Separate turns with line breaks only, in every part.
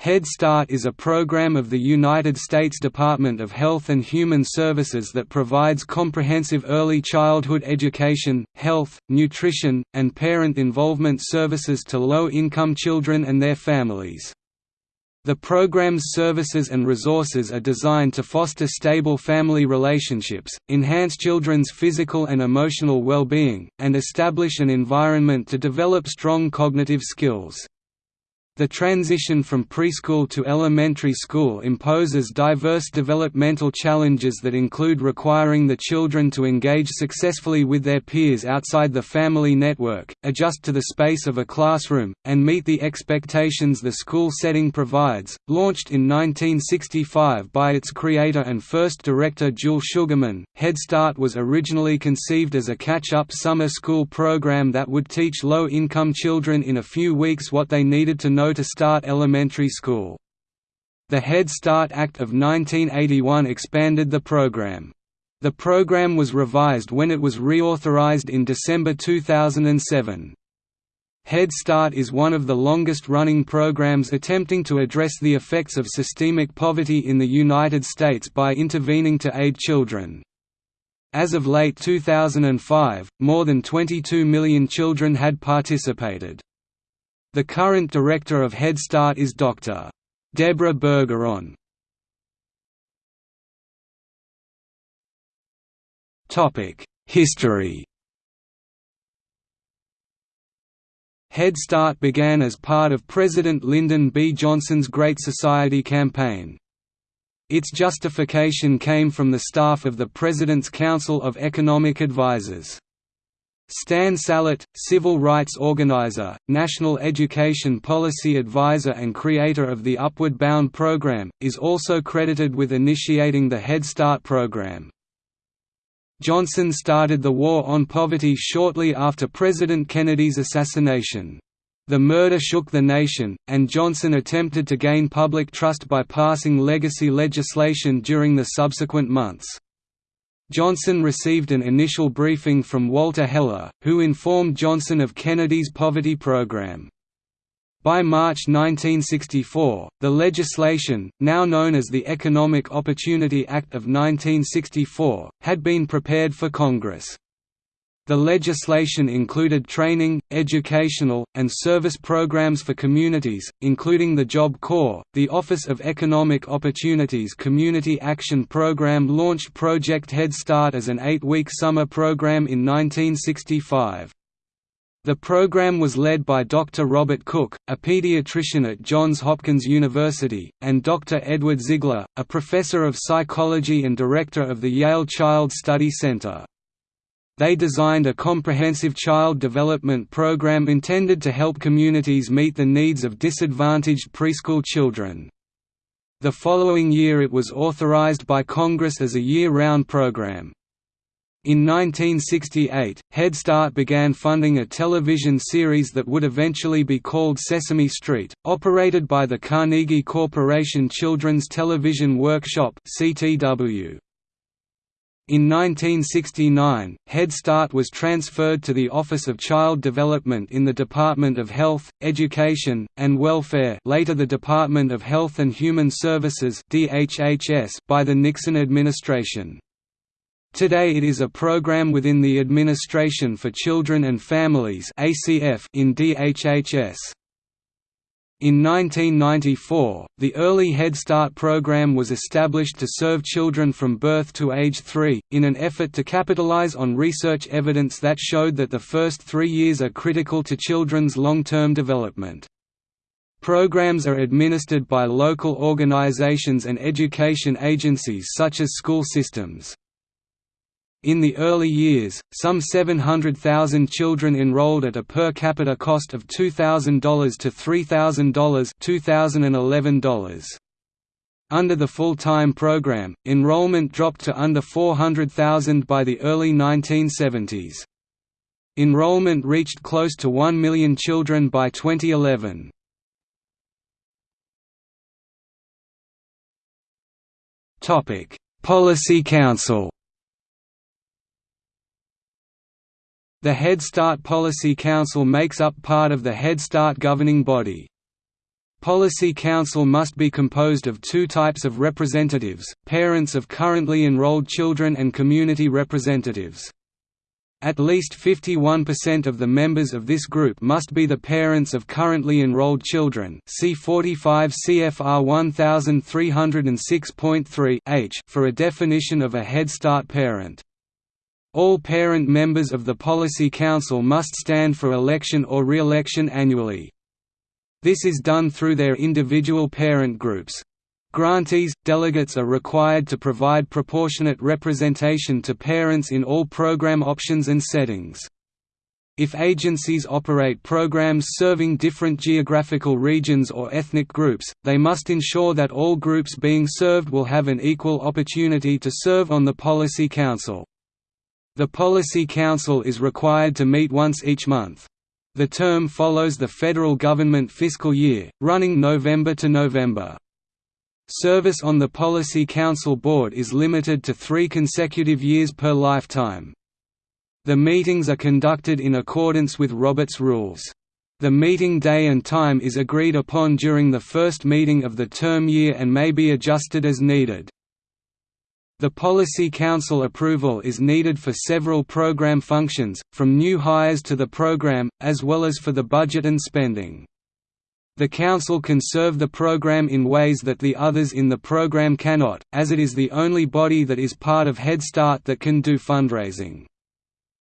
Head Start is a program of the United States Department of Health and Human Services that provides comprehensive early childhood education, health, nutrition, and parent involvement services to low-income children and their families. The program's services and resources are designed to foster stable family relationships, enhance children's physical and emotional well-being, and establish an environment to develop strong cognitive skills. The transition from preschool to elementary school imposes diverse developmental challenges that include requiring the children to engage successfully with their peers outside the family network, adjust to the space of a classroom, and meet the expectations the school setting provides. Launched in 1965 by its creator and first director Jules Sugarman, Head Start was originally conceived as a catch-up summer school program that would teach low-income children in a few weeks what they needed to know to start elementary school. The Head Start Act of 1981 expanded the program. The program was revised when it was reauthorized in December 2007. Head Start is one of the longest-running programs attempting to address the effects of systemic poverty in the United States by intervening to aid children. As of late 2005, more than 22 million children had participated. The current director of Head Start is Dr. Deborah Bergeron. History Head Start began as part of President Lyndon B. Johnson's Great Society campaign. Its justification came from the staff of the President's Council of Economic Advisers. Stan Salett, civil rights organizer, national education policy advisor and creator of the Upward Bound program, is also credited with initiating the Head Start program. Johnson started the War on Poverty shortly after President Kennedy's assassination. The murder shook the nation, and Johnson attempted to gain public trust by passing legacy legislation during the subsequent months. Johnson received an initial briefing from Walter Heller, who informed Johnson of Kennedy's poverty program. By March 1964, the legislation, now known as the Economic Opportunity Act of 1964, had been prepared for Congress. The legislation included training, educational, and service programs for communities, including the Job Corps. The Office of Economic Opportunities Community Action Program launched Project Head Start as an eight-week summer program in 1965. The program was led by Dr. Robert Cooke, a pediatrician at Johns Hopkins University, and Dr. Edward Zigler, a professor of psychology and director of the Yale Child Study Center. They designed a comprehensive child development program intended to help communities meet the needs of disadvantaged preschool children. The following year it was authorized by Congress as a year-round program. In 1968, Head Start began funding a television series that would eventually be called Sesame Street, operated by the Carnegie Corporation Children's Television Workshop CTW. In 1969, Head Start was transferred to the Office of Child Development in the Department of Health, Education, and Welfare later the Department of Health and Human Services by the Nixon administration. Today it is a program within the Administration for Children and Families in DHHS. In 1994, the Early Head Start program was established to serve children from birth to age 3, in an effort to capitalize on research evidence that showed that the first three years are critical to children's long-term development. Programs are administered by local organizations and education agencies such as school systems. In the early years, some 700,000 children enrolled at a per capita cost of $2,000 to $3,000 $2011. Under the full-time program, enrollment dropped to under 400,000 by the early 1970s. Enrollment reached close to 1 million children by 2011. Policy Council The Head Start Policy Council makes up part of the Head Start governing body. Policy Council must be composed of two types of representatives, parents of currently enrolled children and community representatives. At least 51% of the members of this group must be the parents of currently enrolled children see 45 CFR 1306.3 h for a definition of a Head Start parent. All parent members of the Policy Council must stand for election or re-election annually. This is done through their individual parent groups. Grantees, delegates are required to provide proportionate representation to parents in all program options and settings. If agencies operate programs serving different geographical regions or ethnic groups, they must ensure that all groups being served will have an equal opportunity to serve on the Policy Council. The Policy Council is required to meet once each month. The term follows the federal government fiscal year, running November to November. Service on the Policy Council Board is limited to three consecutive years per lifetime. The meetings are conducted in accordance with Robert's Rules. The meeting day and time is agreed upon during the first meeting of the term year and may be adjusted as needed. The Policy Council approval is needed for several program functions, from new hires to the program, as well as for the budget and spending. The Council can serve the program in ways that the others in the program cannot, as it is the only body that is part of Head Start that can do fundraising.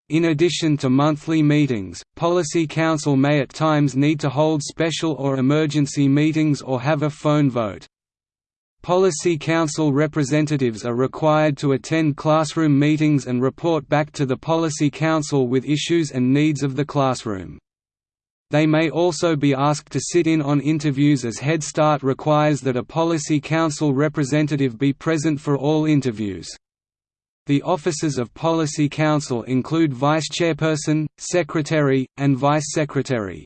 In addition to monthly meetings, Policy Council may at times need to hold special or emergency meetings or have a phone vote. Policy Council representatives are required to attend classroom meetings and report back to the Policy Council with issues and needs of the classroom. They may also be asked to sit in on interviews as Head Start requires that a Policy Council representative be present for all interviews. The offices of Policy Council include Vice Chairperson, Secretary, and Vice Secretary.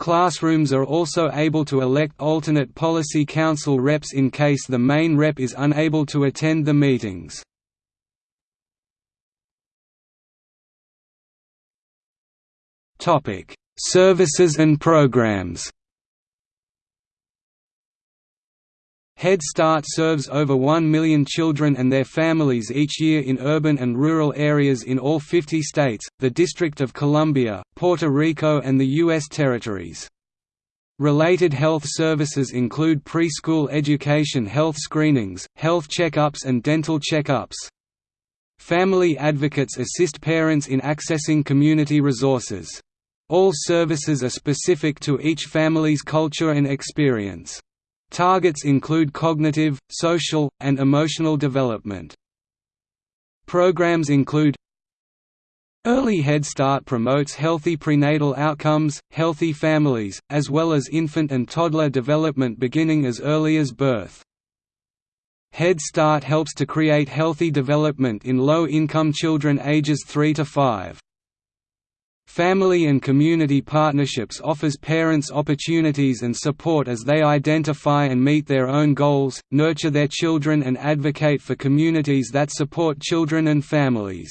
Classrooms are also able to elect alternate Policy Council reps in case the main rep is unable to attend the meetings. Services and programs Head Start serves over 1 million children and their families each year in urban and rural areas in all 50 states, the District of Columbia, Puerto Rico and the U.S. territories. Related health services include preschool education health screenings, health checkups and dental checkups. Family advocates assist parents in accessing community resources. All services are specific to each family's culture and experience. Targets include cognitive, social, and emotional development. Programs include Early Head Start promotes healthy prenatal outcomes, healthy families, as well as infant and toddler development beginning as early as birth. Head Start helps to create healthy development in low-income children ages 3 to 5. Family and community partnerships offers parents opportunities and support as they identify and meet their own goals, nurture their children and advocate for communities that support children and families.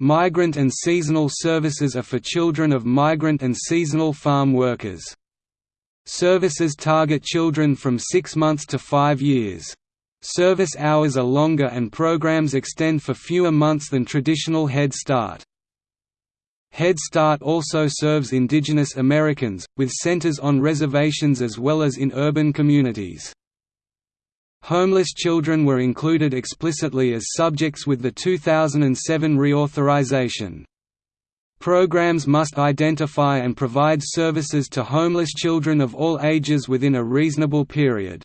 Migrant and seasonal services are for children of migrant and seasonal farm workers. Services target children from 6 months to 5 years. Service hours are longer and programs extend for fewer months than traditional Head Start. Head Start also serves indigenous Americans, with centers on reservations as well as in urban communities. Homeless children were included explicitly as subjects with the 2007 reauthorization. Programs must identify and provide services to homeless children of all ages within a reasonable period.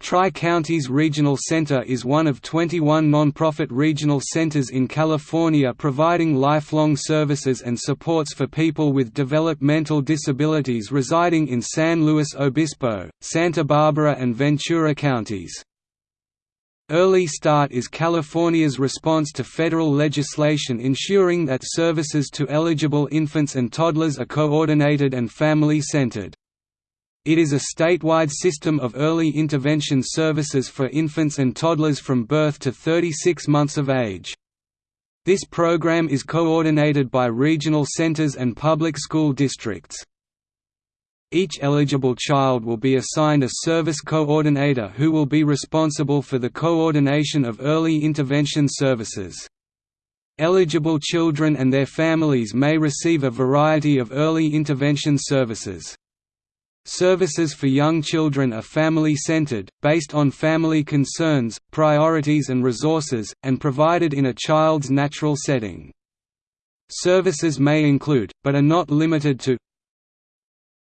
Tri-Counties Regional Center is one of 21 nonprofit regional centers in California providing lifelong services and supports for people with developmental disabilities residing in San Luis Obispo, Santa Barbara and Ventura counties. Early Start is California's response to federal legislation ensuring that services to eligible infants and toddlers are coordinated and family-centered. It is a statewide system of early intervention services for infants and toddlers from birth to 36 months of age. This program is coordinated by regional centers and public school districts. Each eligible child will be assigned a service coordinator who will be responsible for the coordination of early intervention services. Eligible children and their families may receive a variety of early intervention services. Services for young children are family-centered, based on family concerns, priorities and resources, and provided in a child's natural setting. Services may include, but are not limited to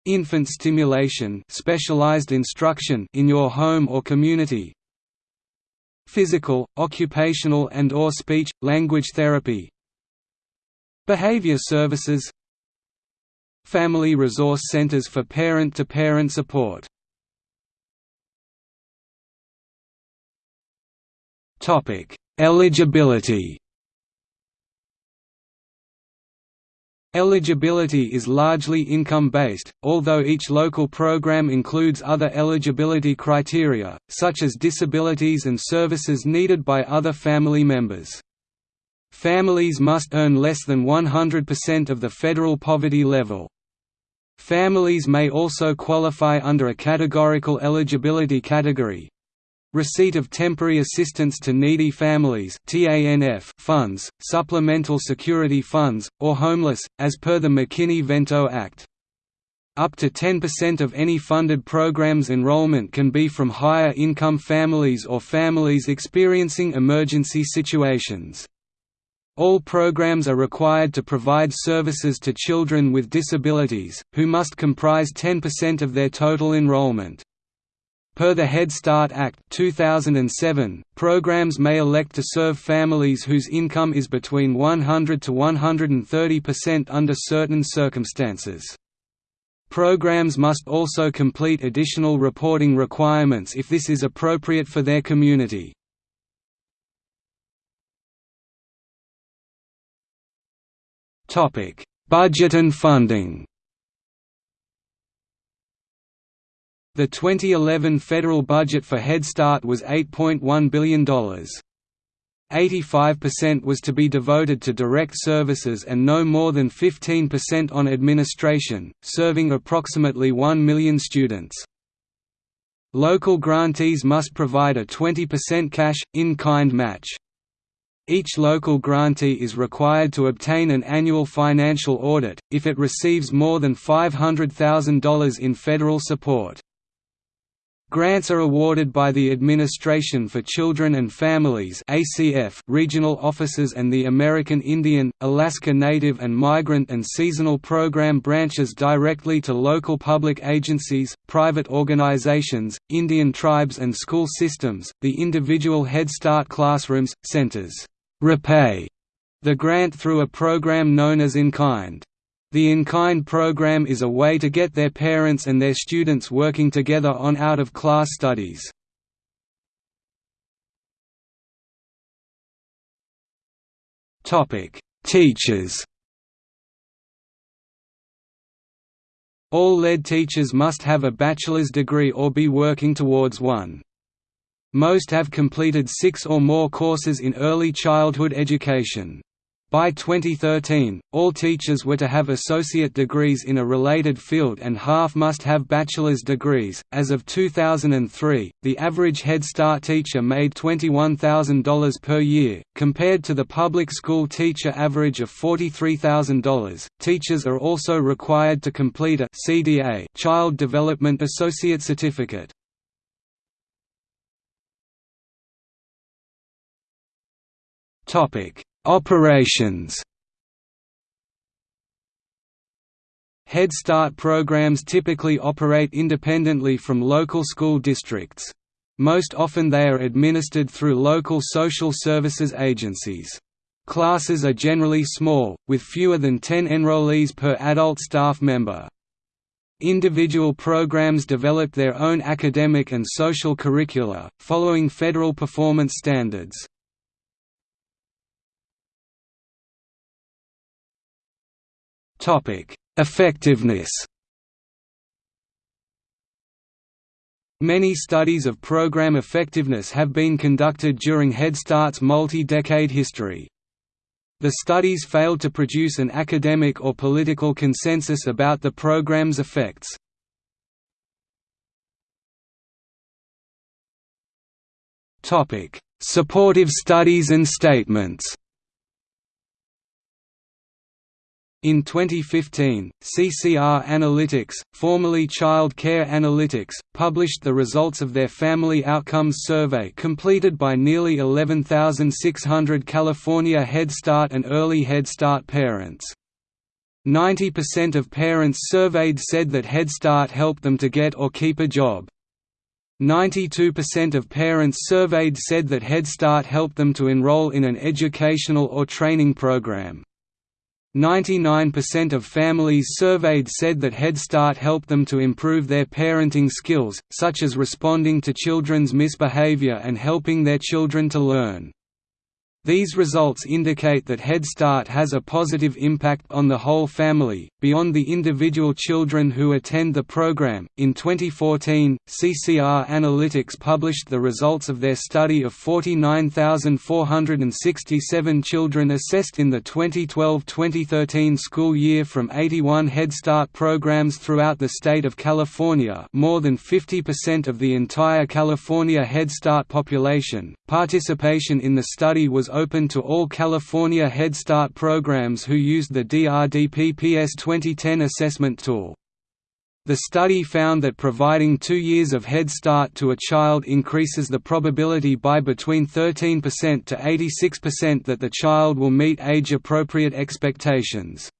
Infant stimulation specialized instruction in your home or community Physical, occupational and or speech, language therapy Behavior services Family resource centers for parent-to-parent -parent support Eligibility Eligibility is largely income-based, although each local program includes other eligibility criteria, such as disabilities and services needed by other family members. Families must earn less than 100% of the federal poverty level. Families may also qualify under a categorical eligibility category, Receipt of Temporary Assistance to Needy Families funds, Supplemental Security Funds, or Homeless, as per the McKinney-Vento Act. Up to 10% of any funded programs enrollment can be from higher income families or families experiencing emergency situations. All programs are required to provide services to children with disabilities, who must comprise 10% of their total enrollment. Per the Head Start Act 2007, programs may elect to serve families whose income is between 100 to 130% under certain circumstances. Programs must also complete additional reporting requirements if this is appropriate for their community. Budget and funding The 2011 federal budget for Head Start was $8.1 billion. 85% was to be devoted to direct services and no more than 15% on administration, serving approximately 1 million students. Local grantees must provide a 20% cash, in-kind match. Each local grantee is required to obtain an annual financial audit, if it receives more than $500,000 in federal support. Grants are awarded by the Administration for Children and Families ACF regional offices and the American Indian, Alaska Native and Migrant and Seasonal Program branches directly to local public agencies, private organizations, Indian tribes and school systems. The individual Head Start classrooms, centers repay the grant through a program known as In Kind. The In-Kind program is a way to get their parents and their students working together on out-of-class studies. Teachers All lead teachers must have a bachelor's degree or be working towards one. Most have completed six or more courses in early childhood education. By 2013, all teachers were to have associate degrees in a related field and half must have bachelor's degrees. As of 2003, the average Head Start teacher made $21,000 per year, compared to the public school teacher average of $43,000. Teachers are also required to complete a CDA Child Development Associate Certificate. Operations Head Start programs typically operate independently from local school districts. Most often they are administered through local social services agencies. Classes are generally small, with fewer than 10 enrollees per adult staff member. Individual programs develop their own academic and social curricula, following federal performance standards. Effectiveness Many studies of program effectiveness have been conducted during Head Start's multi-decade history. The studies failed to produce an academic or political consensus about the program's effects. Supportive studies and statements In 2015, CCR Analytics, formerly Child Care Analytics, published the results of their Family Outcomes Survey completed by nearly 11,600 California Head Start and Early Head Start parents. 90% of parents surveyed said that Head Start helped them to get or keep a job. 92% of parents surveyed said that Head Start helped them to enroll in an educational or training program. 99% of families surveyed said that Head Start helped them to improve their parenting skills, such as responding to children's misbehavior and helping their children to learn. These results indicate that Head Start has a positive impact on the whole family, beyond the individual children who attend the program. In 2014, CCR Analytics published the results of their study of 49,467 children assessed in the 2012 2013 school year from 81 Head Start programs throughout the state of California, more than 50% of the entire California Head Start population. Participation in the study was open to all California Head Start programs who used the DRDPPS 2010 assessment tool. The study found that providing two years of Head Start to a child increases the probability by between 13% to 86% that the child will meet age-appropriate expectations.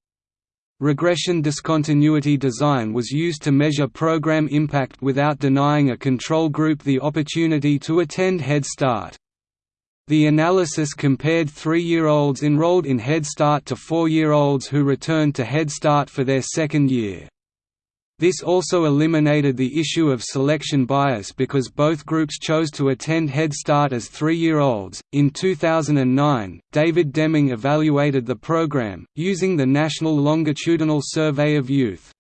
Regression discontinuity design was used to measure program impact without denying a control group the opportunity to attend Head Start. The analysis compared three-year-olds enrolled in Head Start to four-year-olds who returned to Head Start for their second year. This also eliminated the issue of selection bias because both groups chose to attend Head Start as three-year-olds. In 2009, David Deming evaluated the program, using the National Longitudinal Survey of Youth.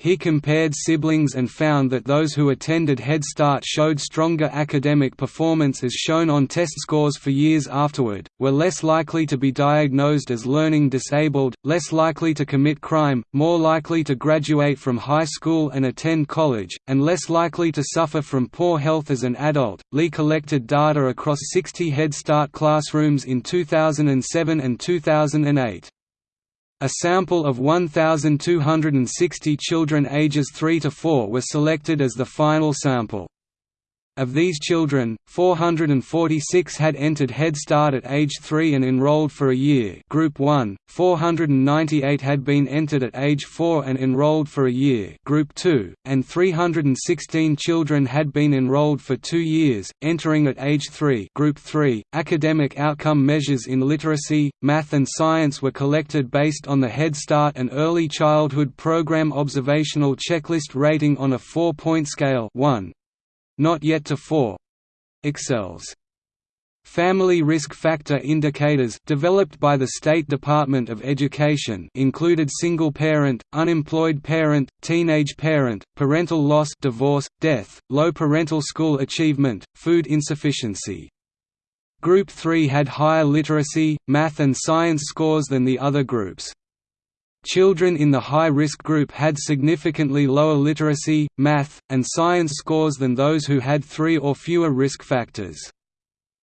He compared siblings and found that those who attended Head Start showed stronger academic performance as shown on test scores for years afterward, were less likely to be diagnosed as learning disabled, less likely to commit crime, more likely to graduate from high school and attend college, and less likely to suffer from poor health as an adult. Lee collected data across 60 Head Start classrooms in 2007 and 2008. A sample of 1,260 children ages 3 to 4 were selected as the final sample. Of these children, 446 had entered Head Start at age 3 and enrolled for a year. Group 1, 498 had been entered at age 4 and enrolled for a year. Group 2, and 316 children had been enrolled for two years, entering at age 3 Group 3. .Academic outcome measures in literacy, math and science were collected based on the Head Start and Early Childhood Program Observational Checklist rating on a four-point scale. 1, not yet to 4 excels. Family risk factor indicators developed by the State Department of Education included single parent, unemployed parent, teenage parent, parental loss divorce, death, low parental school achievement, food insufficiency. Group 3 had higher literacy, math and science scores than the other groups. Children in the high-risk group had significantly lower literacy, math, and science scores than those who had three or fewer risk factors.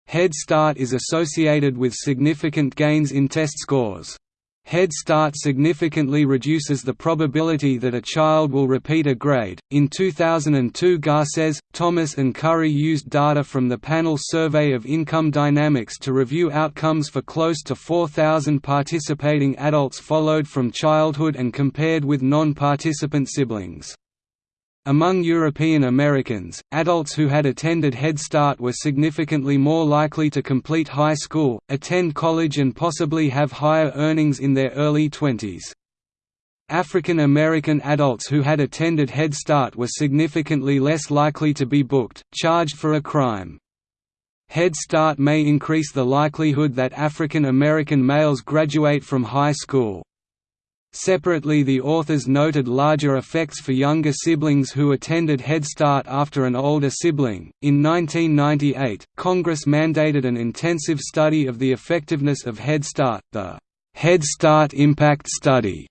Head Start is associated with significant gains in test scores. Head Start significantly reduces the probability that a child will repeat a grade. In 2002, Garces, Thomas, and Currie used data from the Panel Survey of Income Dynamics to review outcomes for close to 4,000 participating adults followed from childhood and compared with non participant siblings. Among European Americans, adults who had attended Head Start were significantly more likely to complete high school, attend college and possibly have higher earnings in their early twenties. African American adults who had attended Head Start were significantly less likely to be booked, charged for a crime. Head Start may increase the likelihood that African American males graduate from high school. Separately the authors noted larger effects for younger siblings who attended Head Start after an older sibling. In 1998, Congress mandated an intensive study of the effectiveness of Head Start, the Head Start Impact Study,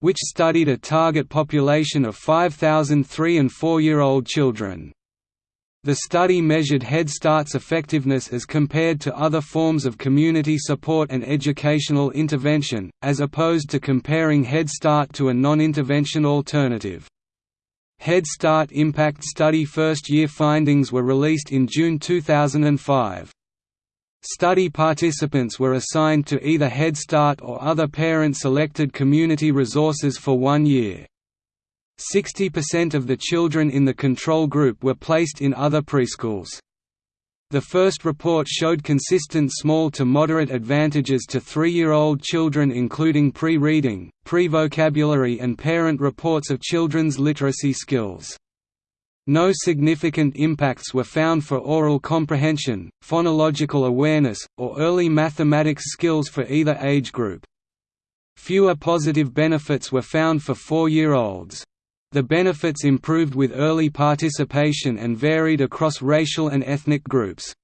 which studied a target population of 5,000 3 and 4-year-old children. The study measured Head Start's effectiveness as compared to other forms of community support and educational intervention, as opposed to comparing Head Start to a non-intervention alternative. Head Start Impact Study first-year findings were released in June 2005. Study participants were assigned to either Head Start or other parent-selected community resources for one year. 60% of the children in the control group were placed in other preschools. The first report showed consistent small to moderate advantages to three-year-old children including pre-reading, pre-vocabulary and parent reports of children's literacy skills. No significant impacts were found for oral comprehension, phonological awareness, or early mathematics skills for either age group. Fewer positive benefits were found for four-year-olds. The benefits improved with early participation and varied across racial and ethnic groups.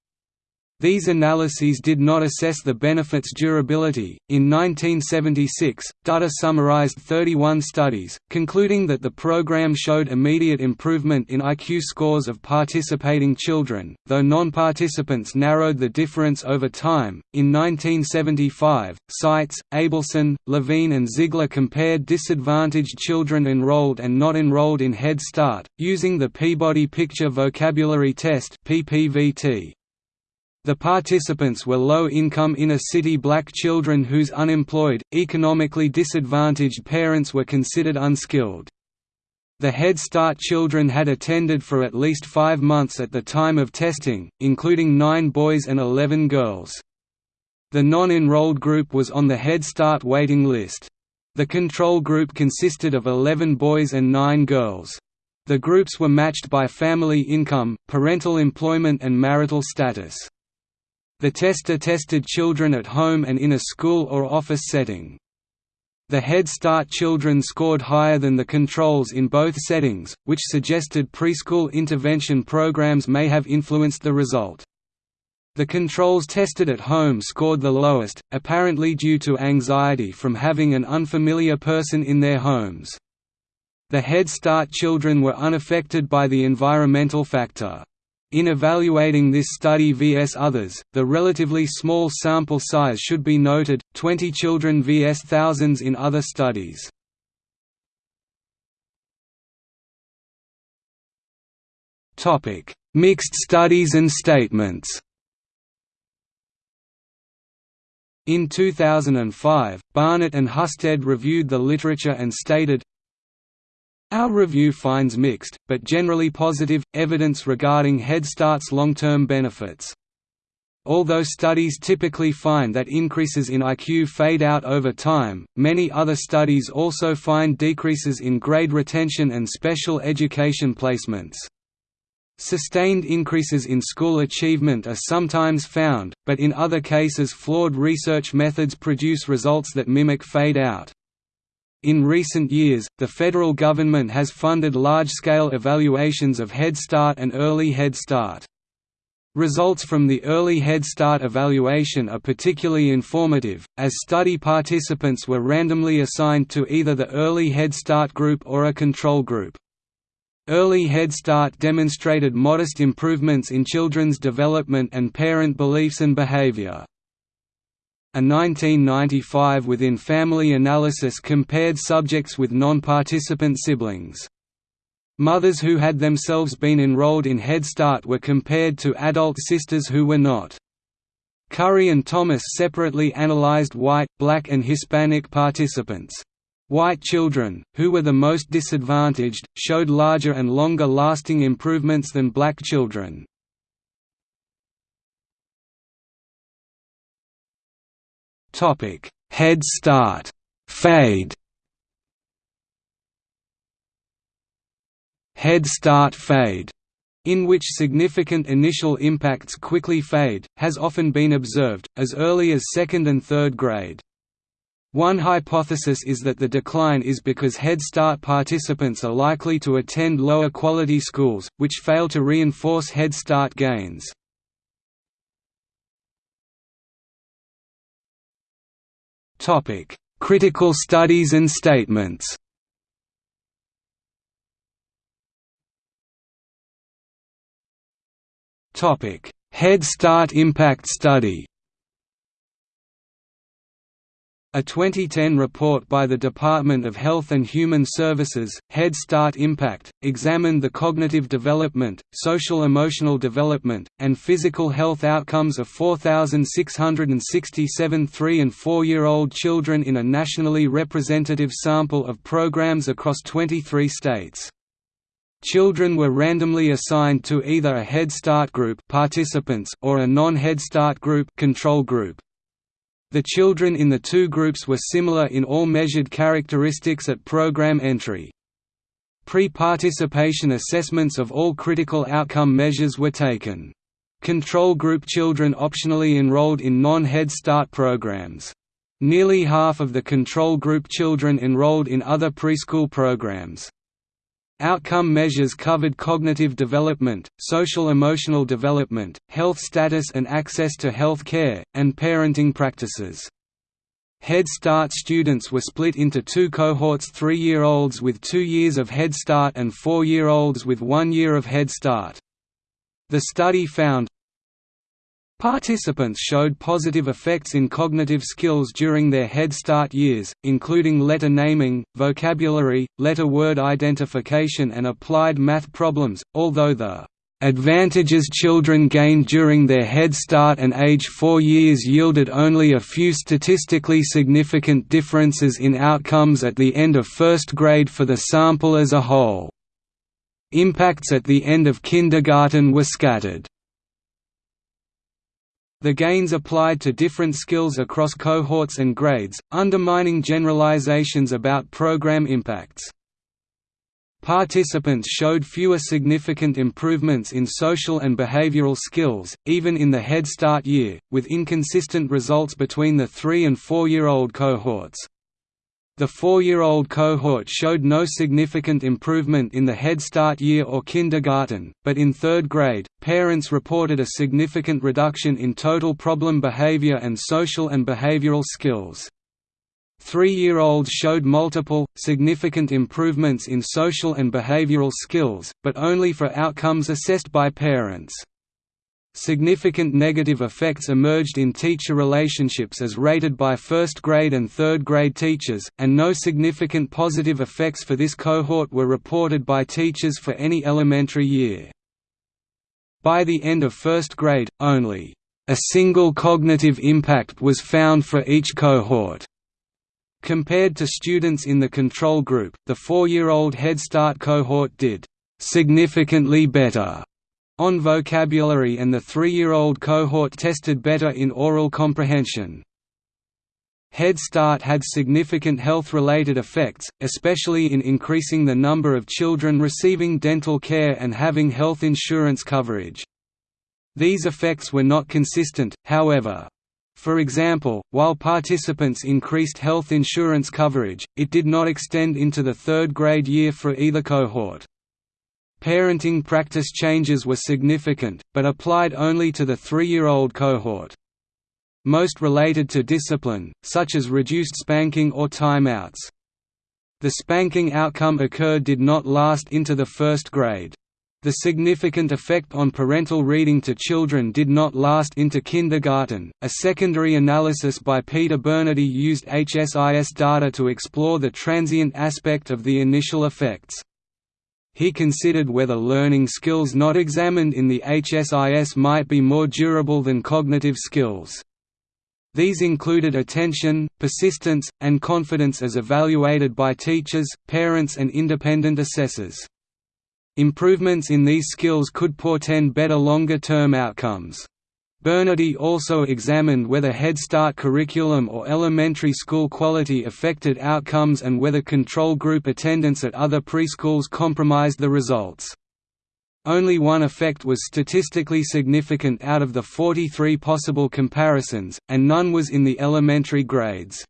These analyses did not assess the benefit's durability. In 1976, Datta summarized 31 studies, concluding that the program showed immediate improvement in IQ scores of participating children, though non participants narrowed the difference over time. In 1975, Seitz, Abelson, Levine, and Zigler compared disadvantaged children enrolled and not enrolled in Head Start, using the Peabody Picture Vocabulary Test. PPVT. The participants were low-income inner-city black children whose unemployed, economically disadvantaged parents were considered unskilled. The Head Start children had attended for at least five months at the time of testing, including nine boys and 11 girls. The non-enrolled group was on the Head Start waiting list. The control group consisted of 11 boys and 9 girls. The groups were matched by family income, parental employment and marital status. The tester tested children at home and in a school or office setting. The Head Start children scored higher than the controls in both settings, which suggested preschool intervention programs may have influenced the result. The controls tested at home scored the lowest, apparently due to anxiety from having an unfamiliar person in their homes. The Head Start children were unaffected by the environmental factor. In evaluating this study vs others, the relatively small sample size should be noted, 20 children vs thousands in other studies. Mixed studies and statements In 2005, Barnett and Hustedt reviewed the literature and stated, our review finds mixed, but generally positive, evidence regarding Head Start's long-term benefits. Although studies typically find that increases in IQ fade out over time, many other studies also find decreases in grade retention and special education placements. Sustained increases in school achievement are sometimes found, but in other cases flawed research methods produce results that mimic fade out. In recent years, the federal government has funded large-scale evaluations of Head Start and Early Head Start. Results from the Early Head Start evaluation are particularly informative, as study participants were randomly assigned to either the Early Head Start group or a control group. Early Head Start demonstrated modest improvements in children's development and parent beliefs and behavior. A 1995 within-family analysis compared subjects with non-participant siblings. Mothers who had themselves been enrolled in Head Start were compared to adult sisters who were not. Currie and Thomas separately analyzed white, black and Hispanic participants. White children, who were the most disadvantaged, showed larger and longer lasting improvements than black children. Topic: Head Start, Fade. Head Start Fade, in which significant initial impacts quickly fade, has often been observed, as early as second and third grade. One hypothesis is that the decline is because Head Start participants are likely to attend lower quality schools, which fail to reinforce Head Start gains. Topic: Critical studies and statements. Topic: Head Start Impact Study a 2010 report by the Department of Health and Human Services, Head Start Impact, examined the cognitive development, social-emotional development, and physical health outcomes of 4,667 3 and 4-year-old children in a nationally representative sample of programs across 23 states. Children were randomly assigned to either a Head Start group participants or a non-Head Start group control group. The children in the two groups were similar in all measured characteristics at program entry. Pre-participation assessments of all critical outcome measures were taken. Control group children optionally enrolled in non-Head Start programs. Nearly half of the control group children enrolled in other preschool programs. Outcome measures covered cognitive development, social-emotional development, health status and access to health care, and parenting practices. Head Start students were split into two cohorts three-year-olds with two years of Head Start and four-year-olds with one year of Head Start. The study found, Participants showed positive effects in cognitive skills during their Head Start years, including letter naming, vocabulary, letter-word identification and applied math problems, although the advantages children gained during their Head Start and age 4 years yielded only a few statistically significant differences in outcomes at the end of first grade for the sample as a whole. Impacts at the end of kindergarten were scattered. The gains applied to different skills across cohorts and grades, undermining generalizations about program impacts. Participants showed fewer significant improvements in social and behavioral skills, even in the Head Start year, with inconsistent results between the 3 and 4-year-old cohorts. The four-year-old cohort showed no significant improvement in the Head Start year or kindergarten, but in third grade, parents reported a significant reduction in total problem behavior and social and behavioral skills. Three-year-olds showed multiple, significant improvements in social and behavioral skills, but only for outcomes assessed by parents. Significant negative effects emerged in teacher relationships as rated by first grade and third grade teachers, and no significant positive effects for this cohort were reported by teachers for any elementary year. By the end of first grade, only a single cognitive impact was found for each cohort. Compared to students in the control group, the four-year-old Head Start cohort did significantly better on vocabulary and the three-year-old cohort tested better in oral comprehension. Head Start had significant health-related effects, especially in increasing the number of children receiving dental care and having health insurance coverage. These effects were not consistent, however. For example, while participants increased health insurance coverage, it did not extend into the third grade year for either cohort. Parenting practice changes were significant, but applied only to the three-year-old cohort. Most related to discipline, such as reduced spanking or timeouts. The spanking outcome occurred did not last into the first grade. The significant effect on parental reading to children did not last into kindergarten. A secondary analysis by Peter Bernardy used HSIS data to explore the transient aspect of the initial effects. He considered whether learning skills not examined in the HSIS might be more durable than cognitive skills. These included attention, persistence, and confidence as evaluated by teachers, parents and independent assessors. Improvements in these skills could portend better longer-term outcomes. Bernardy also examined whether Head Start curriculum or elementary school quality affected outcomes and whether control group attendance at other preschools compromised the results. Only one effect was statistically significant out of the 43 possible comparisons, and none was in the elementary grades.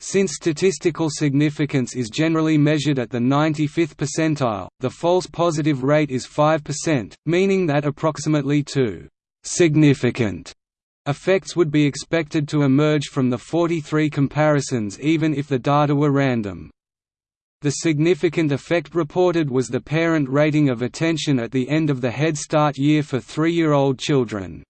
Since statistical significance is generally measured at the 95th percentile, the false positive rate is 5%, meaning that approximately 2 significant effects would be expected to emerge from the 43 comparisons even if the data were random. The significant effect reported was the parent rating of attention at the end of the Head Start year for three-year-old children.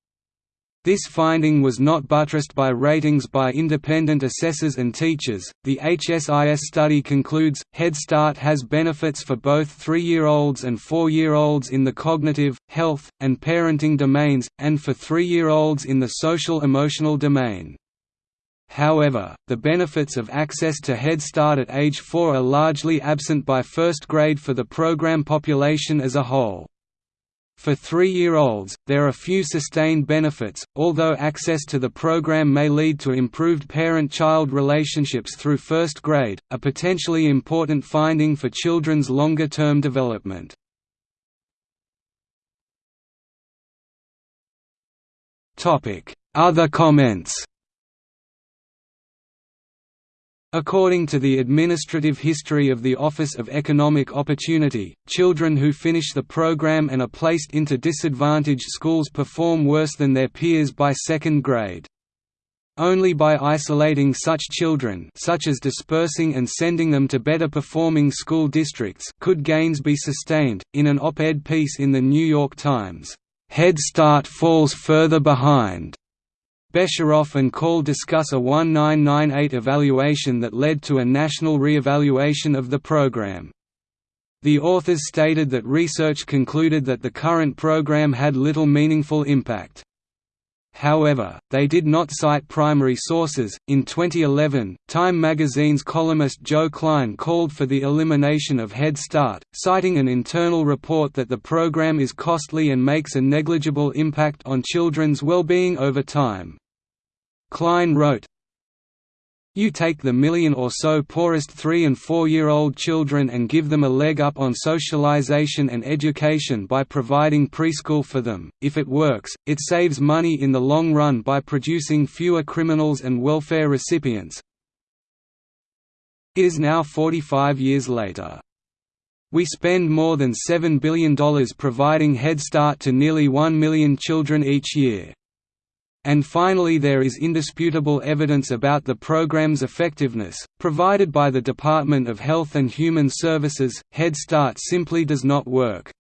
This finding was not buttressed by ratings by independent assessors and teachers. The HSIS study concludes Head Start has benefits for both three year olds and four year olds in the cognitive, health, and parenting domains, and for three year olds in the social emotional domain. However, the benefits of access to Head Start at age 4 are largely absent by first grade for the program population as a whole. For three-year-olds, there are few sustained benefits, although access to the program may lead to improved parent-child relationships through first grade, a potentially important finding for children's longer-term development. Other comments According to the administrative history of the Office of Economic Opportunity, children who finish the program and are placed into disadvantaged schools perform worse than their peers by second grade. Only by isolating such children such as dispersing and sending them to better performing school districts could gains be sustained. In an op-ed piece in the New York Times, "Head Start falls further behind." Besharov and Call discuss a 1998 evaluation that led to a national re-evaluation of the program. The authors stated that research concluded that the current program had little meaningful impact. However, they did not cite primary sources. In 2011, Time magazine's columnist Joe Klein called for the elimination of Head Start, citing an internal report that the program is costly and makes a negligible impact on children's well-being over time. Klein wrote, you take the million or so poorest three- and four-year-old children and give them a leg up on socialization and education by providing preschool for them. If it works, it saves money in the long run by producing fewer criminals and welfare recipients. It is now 45 years later. We spend more than $7 billion providing Head Start to nearly 1 million children each year. And finally there is indisputable evidence about the program's effectiveness, provided by the Department of Health and Human Services, Head Start simply does not work.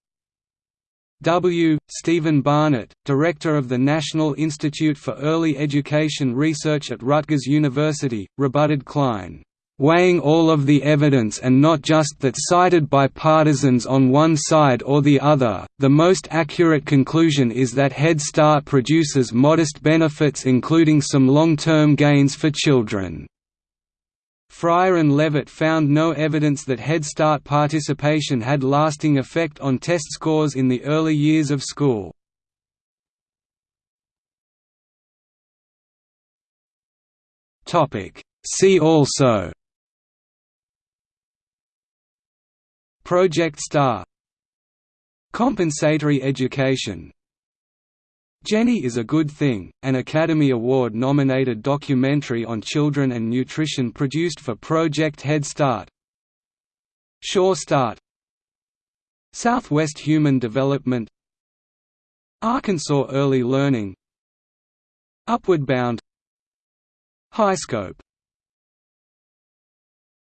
W. Stephen Barnett, director of the National Institute for Early Education Research at Rutgers University, rebutted Klein weighing all of the evidence and not just that cited by partisans on one side or the other, the most accurate conclusion is that Head Start produces modest benefits including some long-term gains for children. Fryer and Levitt found no evidence that Head Start participation had lasting effect on test scores in the early years of school. See also Project STAR. Compensatory education. Jenny is a Good Thing, an Academy Award-nominated documentary on children and nutrition produced for Project Head Start. Sure Start. Southwest Human Development. Arkansas Early Learning. Upward Bound. HighScope